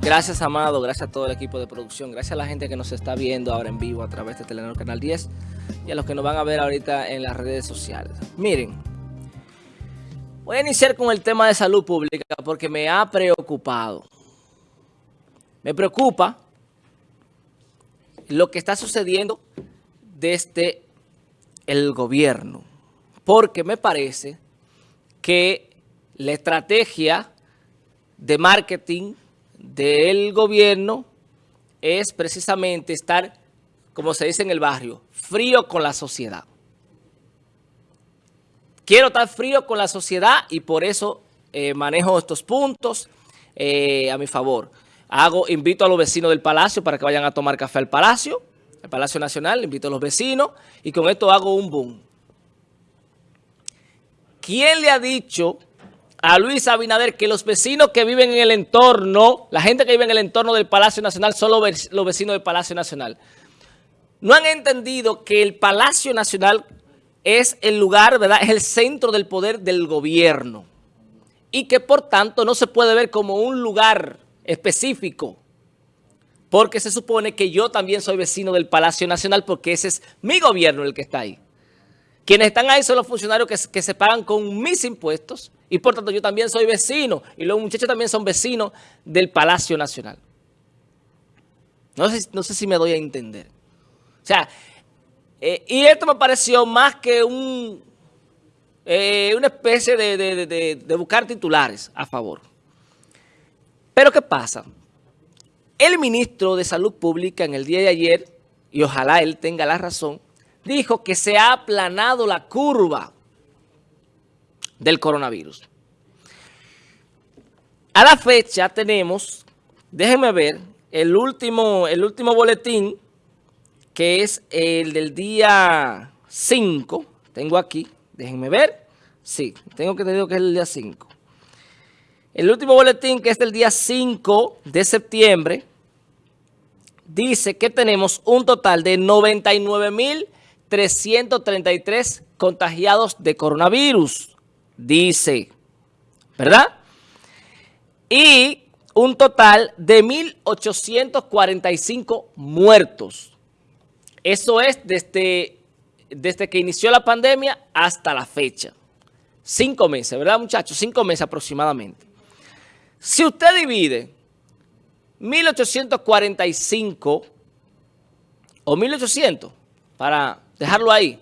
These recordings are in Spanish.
Gracias, Amado. Gracias a todo el equipo de producción. Gracias a la gente que nos está viendo ahora en vivo a través de Telenor Canal 10 y a los que nos van a ver ahorita en las redes sociales. Miren, voy a iniciar con el tema de salud pública porque me ha preocupado. Me preocupa lo que está sucediendo desde el gobierno. Porque me parece que la estrategia de marketing del gobierno es precisamente estar, como se dice en el barrio, frío con la sociedad. Quiero estar frío con la sociedad y por eso eh, manejo estos puntos eh, a mi favor. Hago, invito a los vecinos del Palacio para que vayan a tomar café al Palacio, al Palacio Nacional, invito a los vecinos y con esto hago un boom. ¿Quién le ha dicho a Luis Abinader que los vecinos que viven en el entorno, la gente que vive en el entorno del Palacio Nacional son los vecinos del Palacio Nacional. No han entendido que el Palacio Nacional es el lugar, ¿verdad? Es el centro del poder del gobierno. Y que por tanto no se puede ver como un lugar específico. Porque se supone que yo también soy vecino del Palacio Nacional porque ese es mi gobierno el que está ahí. Quienes están ahí son los funcionarios que, se pagan con mis impuestos y por tanto yo también soy vecino y los muchachos también son vecinos del Palacio Nacional. No sé, no sé si me doy a entender. O sea, eh, y esto me pareció más que un, eh, una especie de, de buscar titulares a favor. Pero ¿qué pasa? El ministro de Salud Pública en el día de ayer, y ojalá él tenga la razón, dijo que se ha aplanado la curva del coronavirus. A la fecha tenemos, déjenme ver, el último, el último boletín, que es el del día 5, tengo aquí, déjenme ver, sí, tengo que tener que es el día 5. El último boletín, que es del día 5 de septiembre, dice que tenemos un total de 99 mil 333 contagiados de coronavirus, dice, ¿verdad? Y un total de 1.845 muertos. Eso es desde, desde que inició la pandemia hasta la fecha. Cinco meses, ¿verdad muchachos? Cinco meses aproximadamente. Si usted divide 1.845 o 1.800 para dejarlo ahí,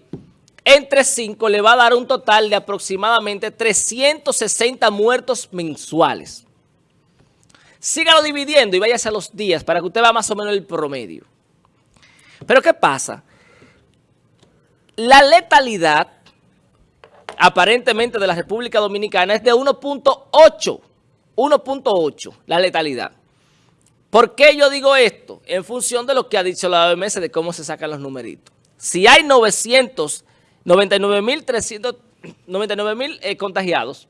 entre 5 le va a dar un total de aproximadamente 360 muertos mensuales. Sígalo dividiendo y váyase a los días para que usted vea más o menos el promedio. Pero ¿qué pasa? La letalidad aparentemente de la República Dominicana es de 1.8. 1.8 la letalidad. ¿Por qué yo digo esto? En función de lo que ha dicho la OMS de cómo se sacan los numeritos. Si hay 999 mil eh, contagiados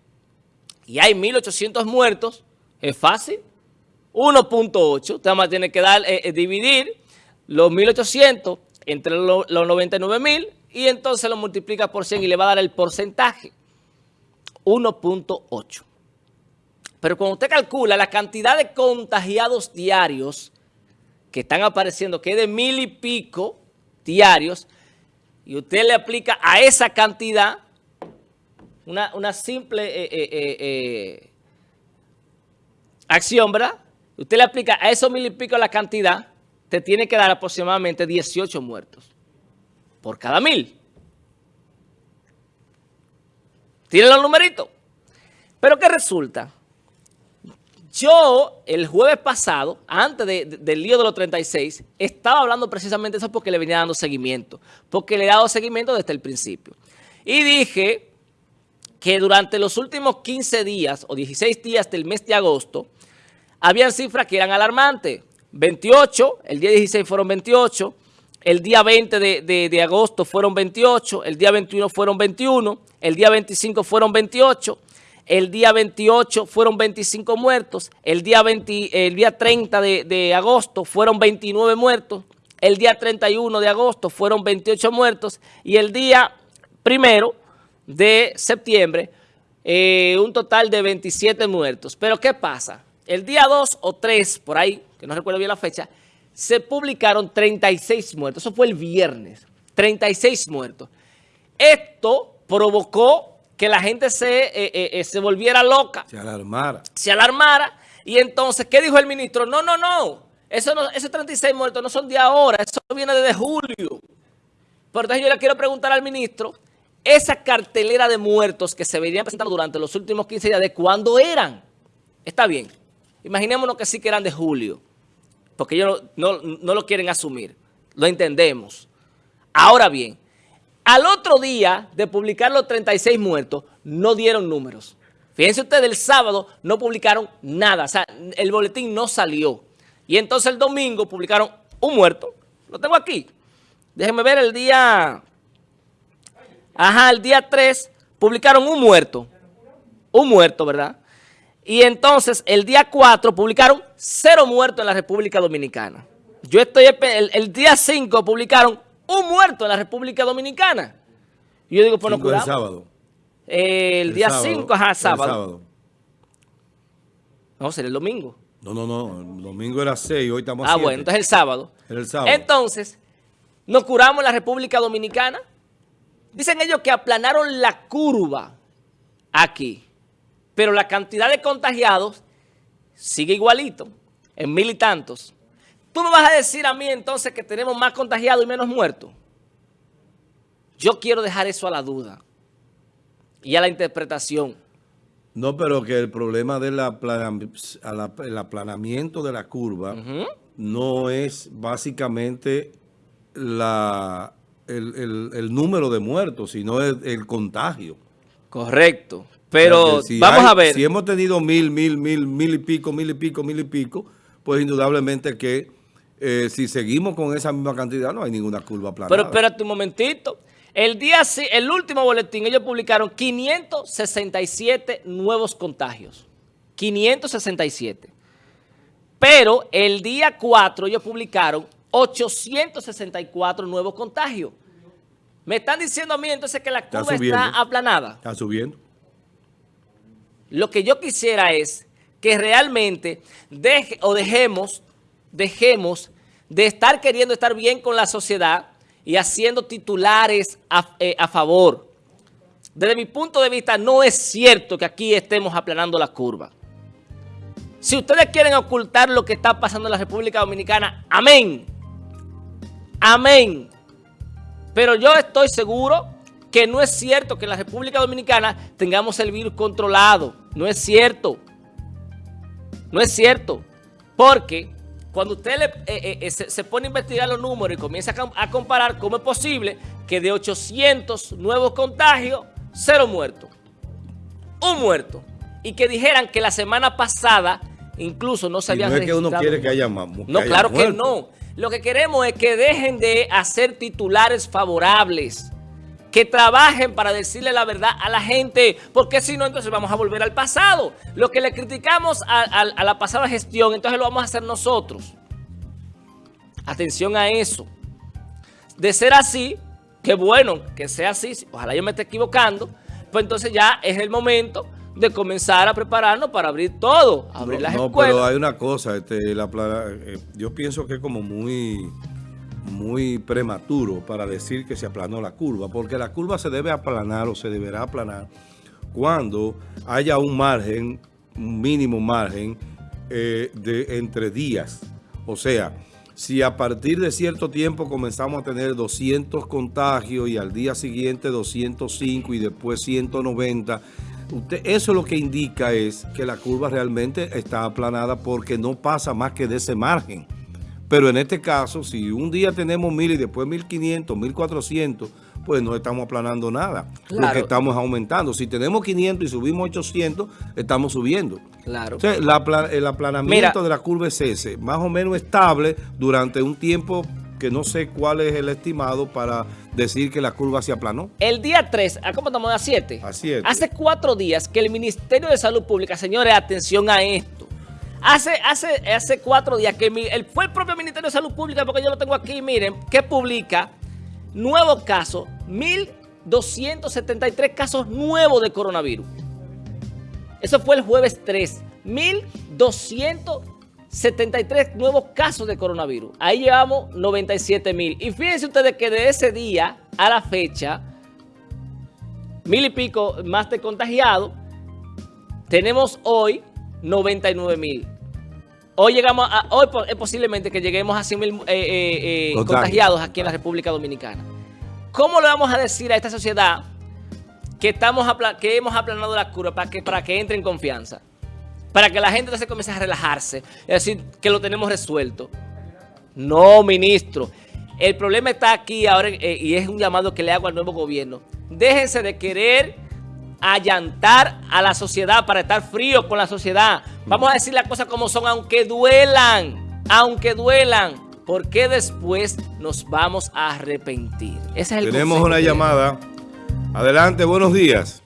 y hay 1.800 muertos, es fácil. 1.8, usted más tiene que dar, eh, eh, dividir los 1.800 entre los 99 mil y entonces lo multiplica por 100 y le va a dar el porcentaje. 1.8. Pero cuando usted calcula la cantidad de contagiados diarios que están apareciendo, que es de mil y pico, diarios y usted le aplica a esa cantidad una, simple eh, eh, eh, acción, ¿verdad? Usted le aplica a esos mil y pico la cantidad, te tiene que dar aproximadamente 18 muertos por cada mil. ¿Tienen los numeritos? Pero ¿qué resulta? Yo, el jueves pasado, antes del lío de los 36, estaba hablando precisamente eso porque le venía dando seguimiento. Porque le he dado seguimiento desde el principio. Y dije que durante los últimos 15 días o 16 días del mes de agosto, habían cifras que eran alarmantes. 28, el día 16 fueron 28, el día 20 de, de agosto fueron 28, el día 21 fueron 21, el día 25 fueron 28, el día 28 fueron 25 muertos. El día, 20, el día 30 de, agosto fueron 29 muertos. El día 31 de agosto fueron 28 muertos. Y el día primero de septiembre, eh, un total de 27 muertos. Pero ¿qué pasa? el día 2 o 3, por ahí, que no recuerdo bien la fecha, se publicaron 36 muertos. Eso fue el viernes. 36 muertos. Esto provocó que la gente se, eh, eh, eh, se volviera loca. Se alarmara. Se alarmara. Y entonces, ¿qué dijo el ministro? No, no, no. Eso no esos 36 muertos no son de ahora. Eso viene desde julio. Por entonces yo le quiero preguntar al ministro, esa cartelera de muertos que se venían presentando durante los últimos 15 días, ¿de cuándo eran? Está bien. Imaginémonos que sí que eran de julio, porque ellos no, lo quieren asumir. Lo entendemos. Ahora bien, al otro día de publicar los 36 muertos, no dieron números. Fíjense ustedes, el sábado no publicaron nada, o sea, el boletín no salió. Y entonces el domingo publicaron un muerto, lo tengo aquí. Déjenme ver el día... Ajá, el día 3 publicaron un muerto. Un muerto, ¿verdad? Y entonces el día 4 publicaron cero muertos en la República Dominicana. Yo estoy, el, día 5 publicaron un muerto en la República Dominicana. Y yo digo, pues no curamos. El sábado. el, día 5, ajá, sábado. El sábado. No, será el domingo. No, no, no, el domingo era 6, hoy estamos Ah, bueno, entonces el sábado. Era el sábado. Entonces, nos curamos en la República Dominicana. Dicen ellos que aplanaron la curva aquí pero la cantidad de contagiados sigue igualito, en mil y tantos. ¿Tú me vas a decir a mí entonces que tenemos más contagiados y menos muertos? Yo quiero dejar eso a la duda y a la interpretación. No, pero que el problema del aplanamiento de la curva no es básicamente la, el, número de muertos, sino el contagio. Correcto. Pero vamos a ver. Si hemos tenido mil, mil, mil, mil y pico, mil y pico, mil y pico, pues indudablemente que eh, si seguimos con esa misma cantidad no hay ninguna curva plana. Pero espérate un momentito. El día, el último boletín, ellos publicaron 567 nuevos contagios. 567. Pero el día 4 ellos publicaron 864 nuevos contagios. Me están diciendo a mí entonces que la curva está aplanada. Está subiendo. Lo que yo quisiera es que realmente deje, o dejemos, dejemos de estar queriendo estar bien con la sociedad y haciendo titulares a, eh, a favor. Desde mi punto de vista, no es cierto que aquí estemos aplanando la curva. Si ustedes quieren ocultar lo que está pasando en la República Dominicana, amén. Amén. Pero yo estoy seguro que no es cierto que en la República Dominicana tengamos el virus controlado. No es cierto. No es cierto. Porque cuando usted eh, eh, eh, se, pone a investigar los números y comienza a, comparar cómo es posible que de 800 nuevos contagios, cero muertos. Un muerto. Y que dijeran que la semana pasada incluso no se habían no es que uno quiere que haya más. No, claro que no. Lo que queremos es que dejen de hacer titulares favorables que trabajen para decirle la verdad a la gente, porque si no, entonces vamos a volver al pasado. Lo que le criticamos a, la pasada gestión, entonces lo vamos a hacer nosotros. Atención a eso. De ser así, qué bueno que sea así, ojalá yo me esté equivocando, pues entonces ya es el momento de comenzar a prepararnos para abrir todo, abrir las no, pero hay una cosa, este, la, eh, yo pienso que es como muy muy prematuro para decir que se aplanó la curva, porque la curva se debe aplanar o se deberá aplanar cuando haya un margen, un mínimo margen eh, de entre días. O sea, si a partir de cierto tiempo comenzamos a tener 200 contagios y al día siguiente 205 y después 190, usted, eso lo que indica es que la curva realmente está aplanada porque no pasa más que de ese margen. Pero en este caso, si un día tenemos mil y después mil quinientos, mil cuatrocientos, pues no estamos aplanando nada. Lo que estamos aumentando. Si tenemos 500 y subimos 800, estamos subiendo. Claro. el aplanamiento de la curva es ese, más o menos estable durante un tiempo que no sé cuál es el estimado para decir que la curva se aplanó. El día 3, ¿cómo estamos? ¿A 7? A 7. Hace cuatro días que el Ministerio de Salud Pública, señores, atención a esto, Hace, hace, hace cuatro días que fue el propio Ministerio de Salud Pública, porque yo lo tengo aquí, miren, que publica nuevos casos, 1.273 casos nuevos de coronavirus. Eso fue el jueves 3. 1.273 nuevos casos de coronavirus. Ahí llevamos 97 mil. Y fíjense ustedes que de ese día a la fecha, mil y pico más de contagiados, tenemos hoy 99 mil. Hoy llegamos a, hoy es posiblemente que lleguemos a 100 mil eh, eh, eh, contagiados aquí en la República Dominicana. ¿Cómo le vamos a decir a esta sociedad que, estamos que hemos aplanado la curva para que, para que entre en confianza? Para que la gente se comience a relajarse, es decir, que lo tenemos resuelto. No, ministro. El problema está aquí ahora y es un llamado que le hago al nuevo gobierno. Déjense de querer allantar a la sociedad para estar frío con la sociedad. Vamos a decir las cosas como son, aunque duelan, aunque duelan, porque después nos vamos a arrepentir. Tenemos una llamada. Adelante, buenos días.